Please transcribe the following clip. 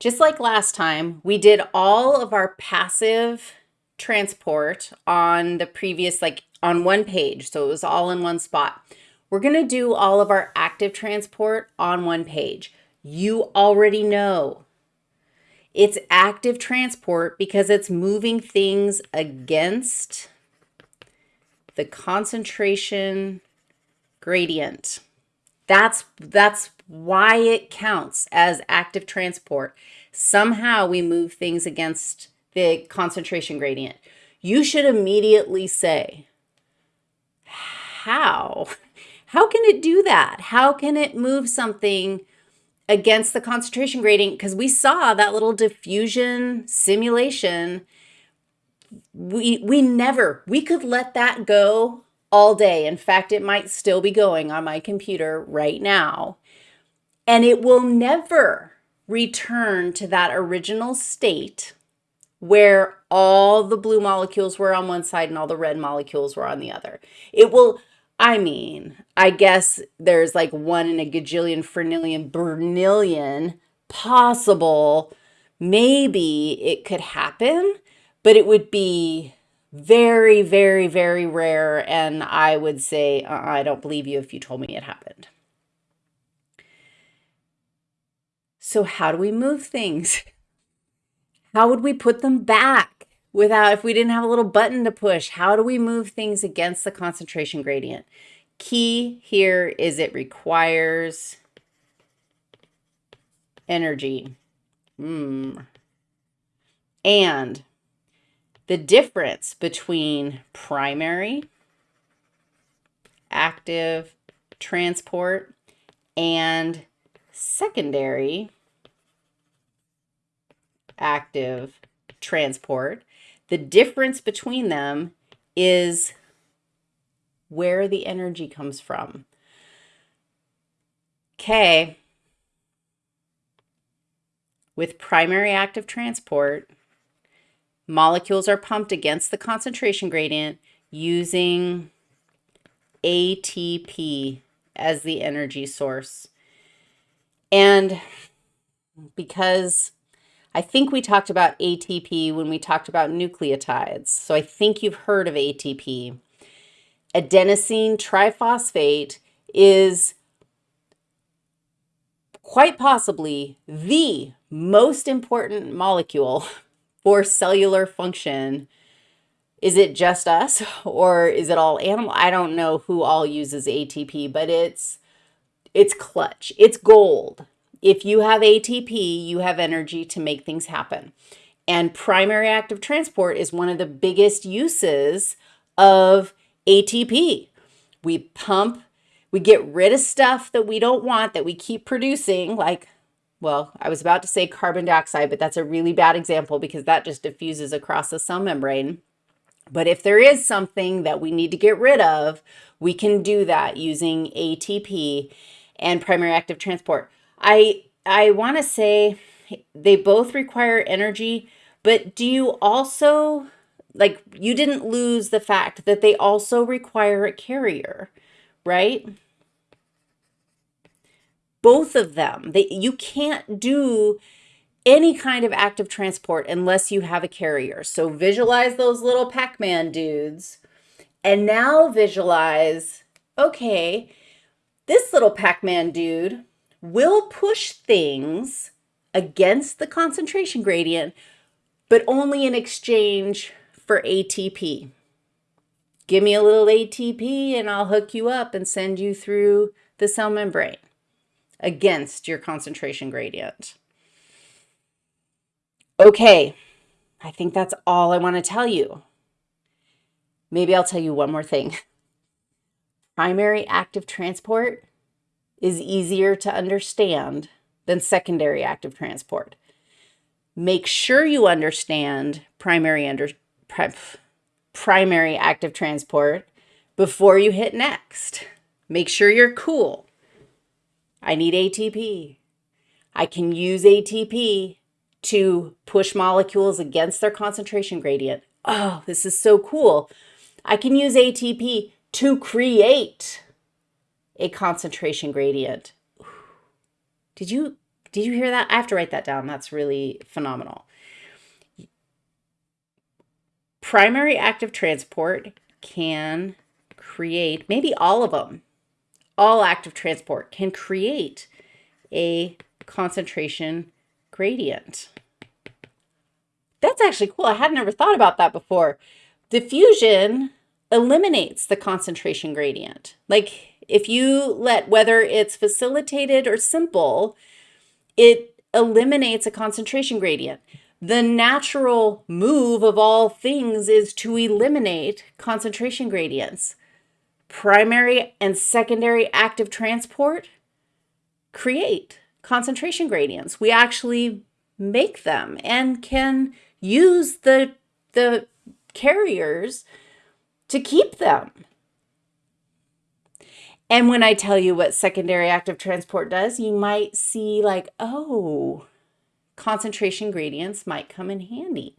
Just like last time, we did all of our passive transport on the previous, like on one page. So it was all in one spot. We're going to do all of our active transport on one page. You already know it's active transport because it's moving things against the concentration gradient. That's, that's why it counts as active transport. Somehow we move things against the concentration gradient. You should immediately say, how? How can it do that? How can it move something against the concentration gradient? Because we saw that little diffusion simulation. We, we never, we could let that go all day. In fact, it might still be going on my computer right now. And it will never return to that original state where all the blue molecules were on one side and all the red molecules were on the other. It will, I mean, I guess there's like one in a gajillion, fernillion, bernillion possible. Maybe it could happen, but it would be very, very, very rare. And I would say, uh, I don't believe you if you told me it happened. So how do we move things? How would we put them back without, if we didn't have a little button to push, how do we move things against the concentration gradient? Key here is it requires energy. Mm. And the difference between primary, active transport, and secondary active transport. The difference between them is where the energy comes from. Okay. With primary active transport, molecules are pumped against the concentration gradient using ATP as the energy source. And because I think we talked about ATP when we talked about nucleotides. So I think you've heard of ATP. Adenosine triphosphate is quite possibly the most important molecule for cellular function. Is it just us or is it all animal? I don't know who all uses ATP, but it's it's clutch. It's gold. If you have ATP, you have energy to make things happen. And primary active transport is one of the biggest uses of ATP. We pump, we get rid of stuff that we don't want that we keep producing, like, well, I was about to say carbon dioxide, but that's a really bad example because that just diffuses across the cell membrane. But if there is something that we need to get rid of, we can do that using ATP and primary active transport. I I want to say they both require energy, but do you also like you didn't lose the fact that they also require a carrier, right? Both of them. They you can't do any kind of active transport unless you have a carrier. So visualize those little Pac-Man dudes and now visualize, okay, this little Pac-Man dude will push things against the concentration gradient, but only in exchange for ATP. Give me a little ATP and I'll hook you up and send you through the cell membrane against your concentration gradient. Okay, I think that's all I want to tell you. Maybe I'll tell you one more thing. Primary active transport is easier to understand than secondary active transport. Make sure you understand primary under primary active transport before you hit next. Make sure you're cool. I need ATP. I can use ATP to push molecules against their concentration gradient. Oh, this is so cool. I can use ATP to create a concentration gradient. Did you Did you hear that? I have to write that down. That's really phenomenal. Primary active transport can create, maybe all of them, all active transport can create a concentration gradient. That's actually cool. I had never thought about that before. Diffusion eliminates the concentration gradient. Like if you let, whether it's facilitated or simple, it eliminates a concentration gradient. The natural move of all things is to eliminate concentration gradients. Primary and secondary active transport create concentration gradients. We actually make them and can use the, the carriers to keep them. And when I tell you what secondary active transport does, you might see like, oh, concentration gradients might come in handy.